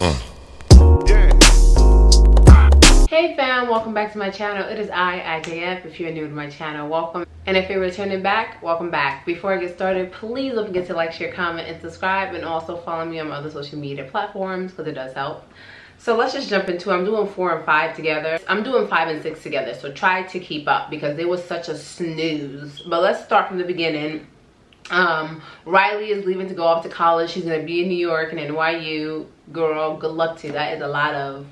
Uh. Hey fam, welcome back to my channel. It is I, IJF. If you're new to my channel, welcome. And if you're returning back, welcome back. Before I get started, please don't forget to like, share, comment, and subscribe. And also follow me on my other social media platforms because it does help. So let's just jump into I'm doing four and five together. I'm doing five and six together. So try to keep up because it was such a snooze. But let's start from the beginning. Um, Riley is leaving to go off to college. She's to be in New York and NYU. Girl, good luck to you. That is a lot of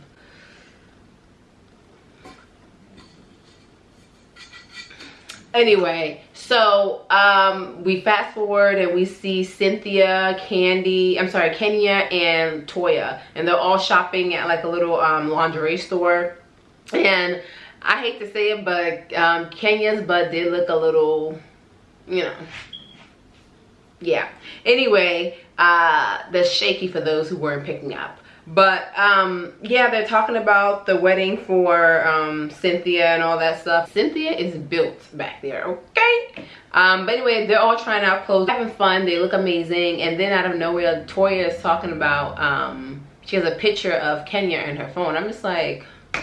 anyway so um we fast forward and we see cynthia kandi i'm sorry kenya and toya and they're all shopping at like a little um lingerie store and i hate to say it but um kenya's butt did look a little you know yeah. Anyway uh the shaky for those who weren't picking up. But um yeah they're talking about the wedding for um cynthia and all that stuff. Cynthia is built back there okay? Um but anyway they're all trying out clothes having fun they look amazing and then out of nowhere toya is talking about um she has a picture of kenya in her phone. I'm just like oh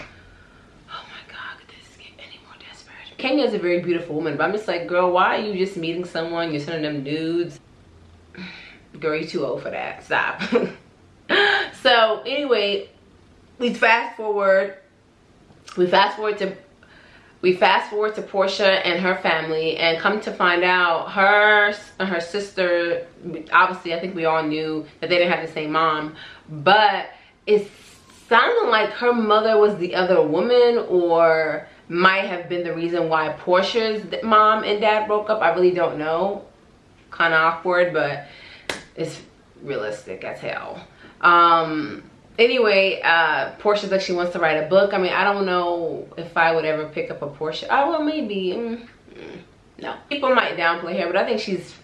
my god could this get any more desperate kenya is a very beautiful woman but i'm just like girl why are you just meeting someone? You're sending them nudes girl you too old for that. Stop. So anyway we fast forward. We fast forward to we fast forward to Porsha and her family and come to find out her and her sister obviously I think we all knew that they didn't have the same mom but it sounded like her mother was the other woman or might have been the reason why Porsha's mom and dad broke up. I really don't know. Kind of awkward but it's realistic as hell. Um anyway uh porsha's like she wants to write a book. I mean i don't know if i would ever pick up a portia. Oh well maybe. Mm, mm, no. People might downplay her but i think she's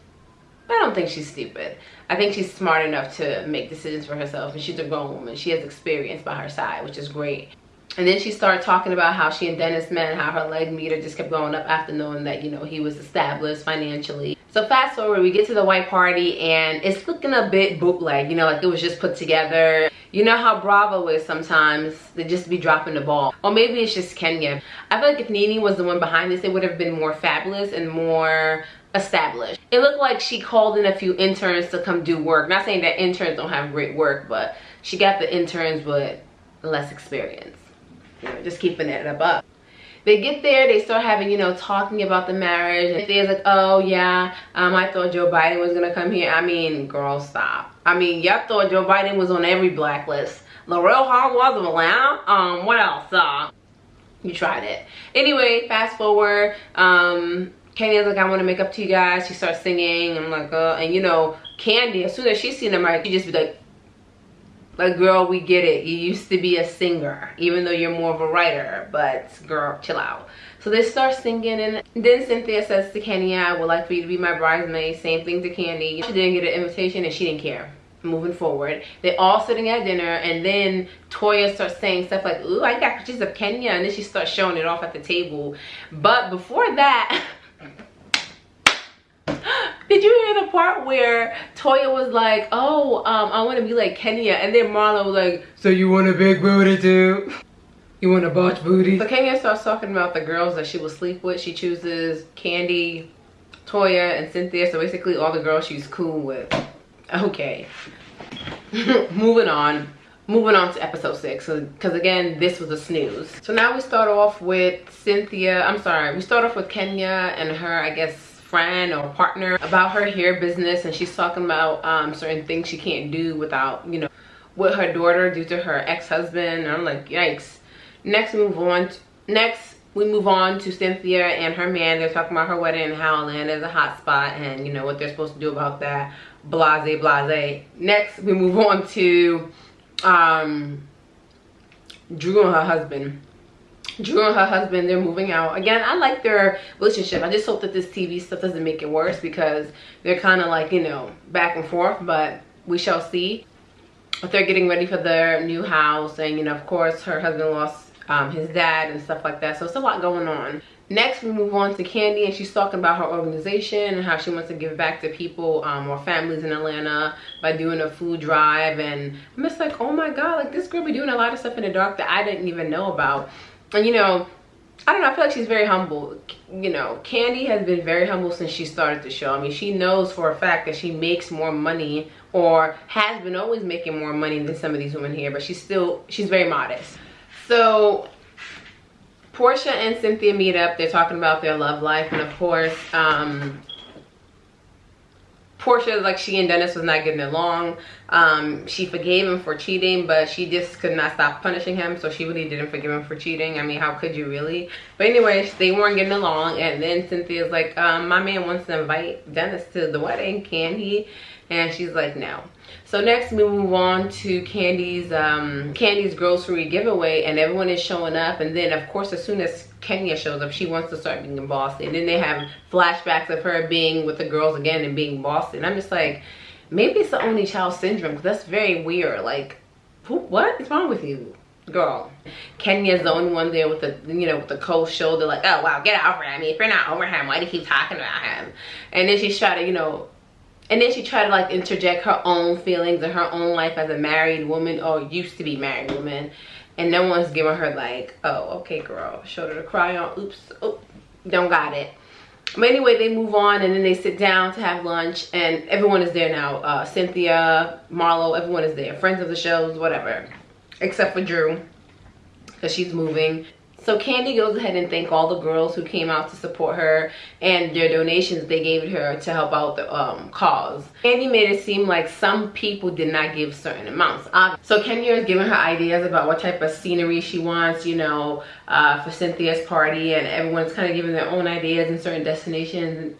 i don't think she's stupid. I think she's smart enough to make decisions for herself and she's a grown woman. She has experience by her side which is great and then she started talking about how she and dennis met and how her leg meter just kept going up after knowing that you know he was established financially so fast forward, we get to the white party and it's looking a bit bootleg, you know, like it was just put together. You know how Bravo is sometimes, they just be dropping the ball. Or maybe it's just Kenya. I feel like if Nene was the one behind this, it would have been more fabulous and more established. It looked like she called in a few interns to come do work. Not saying that interns don't have great work, but she got the interns with less experience. You know, just keeping it above. they get there they start having you know talking about the marriage and they're like oh yeah um i thought joe biden was gonna come here i mean girl stop i mean y'all thought joe biden was on every blacklist Laurel Hall was around um what else uh you tried it anyway fast forward um Kenya's like, I want to make up to you guys. She starts singing. I'm like, uh, and you know, Kandi, as soon as she's seen the mic, she just be like, like girl we get it. You used to be a singer even though you're more of a writer but girl chill out. So they start singing and then cynthia says to kenya i would like for you to be my bridesmaid. Same thing to kandi. She didn't get an invitation and she didn't care. Moving forward. They're all sitting at dinner and then toya starts saying stuff like ooh i got pictures of kenya and then she starts showing it off at the table. But before that Did you hear the part where Toya was like, oh, um, I want to be like Kenya. And then Marlo was like, so you want a big booty too? You want a botch booty? So Kenya starts talking about the girls that she will sleep with. She chooses Kandi, Toya, and Cynthia. So basically all the girls she's cool with. Okay. Moving on moving on to episode six because again this was a snooze so now we start off with cynthia i'm sorry we start off with kenya and her i guess friend or partner about her hair business and she's talking about um, certain things she can't do without, you know, with her daughter due to her ex-husband. I'm like, yikes. Next, move on. To, next, we move on to Cynthia and her man. They're talking about her wedding and how Atlanta is a hot spot and, you know, what they're supposed to do about that. Blase, blase. Next, we move on to um, Drew and her husband Drew and her husband, they're moving out. Again, I like their relationship. I just hope that this TV stuff doesn't make it worse because they're kind of like, you know, back and forth, but we shall see. But they're getting ready for their new house. And, you know, of course, her husband lost um, his dad and stuff like that. So it's a lot going on. Next, we move on to Kandi, and she's talking about her organization and how she wants to give back to people um, or families in Atlanta by doing a food drive. And I'm just like, oh my God, like this girl be doing a lot of stuff in the dark that I didn't even know about. And you know, I don't know, I feel like she's very humble. You know, kandi has been very humble since she started the show. I mean, she knows for a fact that she makes more money or has been always making more money than some of these women here, but she's still, she's very modest. So Porsha and Cynthia meet up. They're talking about their love life. And of course, um, Porsha, like she and Dennis was not getting along. Um, she forgave him for cheating, but she just could not stop punishing him. So she really didn't forgive him for cheating. I mean, how could you really? But anyway, they weren't getting along. And then Cynthia's like, um, my man wants to invite Dennis to the wedding. Can he? And she's like, no. So next we move on to Kandi's um, Kandi's grocery giveaway and everyone is showing up and then of course as soon as Kenya shows up she wants to start being bossy and then they have flashbacks of her being with the girls again and being Boston. I'm just like maybe it's the only child syndrome because that's very weird. Like who, what is wrong with you girl? Kenya's the only one there with the you know with the cold shoulder like oh wow get over him. If you're not over him why do you keep talking about him? And then she's trying to you know and then she tried to like interject her own feelings and her own life as a married woman or used to be married woman and no one's giving her like oh okay girl shoulder to cry on oops oh don't got it. But anyway they move on and then they sit down to have lunch and everyone is there now. Uh, cynthia marlo everyone is there. Friends of the shows whatever. Except for drew because she's moving so Kandi goes ahead and thank all the girls who came out to support her and their donations they gave her to help out the um, cause. Kandi made it seem like some people did not give certain amounts. So Kenya is giving her ideas about what type of scenery she wants, you know, uh, for Cynthia's party and everyone's kind of giving their own ideas and certain destinations.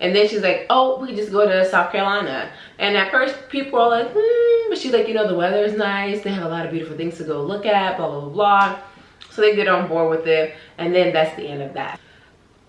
And then she's like, oh, we just go to South Carolina. And at first people are like, hmm, but she's like, you know, the weather is nice. They have a lot of beautiful things to go look at, blah, blah, blah, blah. So they get on board with it. And then that's the end of that.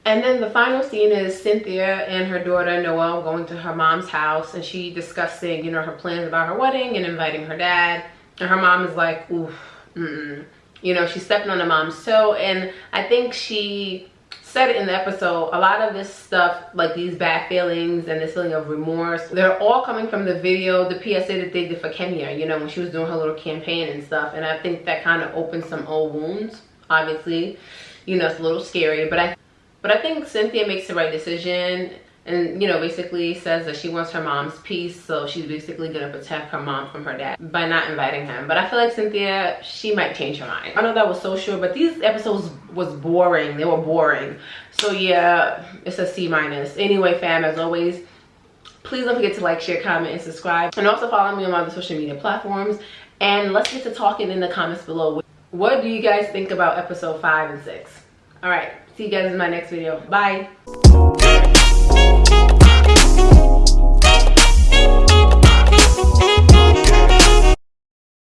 And then the final scene is Cynthia and her daughter Noelle going to her mom's house and she discussing, you know, her plans about her wedding and inviting her dad. And her mom is like, oof, mm -mm. You know, she's stepping on her mom's toe. And I think she said it in the episode, a lot of this stuff, like these bad feelings and this feeling of remorse, they're all coming from the video, the PSA that they did for Kenya, you know, when she was doing her little campaign and stuff. And I think that kind of opened some old wounds, obviously. You know, it's a little scary, but I but I think Cynthia makes the right decision and you know basically says that she wants her mom's peace so she's basically gonna protect her mom from her dad by not inviting him. But i feel like cynthia she might change her mind. I know that was so short but these episodes was boring. They were boring. So yeah it's a c minus. Anyway fam as always please don't forget to like share comment and subscribe. And also follow me on my other social media platforms. And let's get to talking in the comments below. What do you guys think about episode five and six? All right. See you guys in my next video. Bye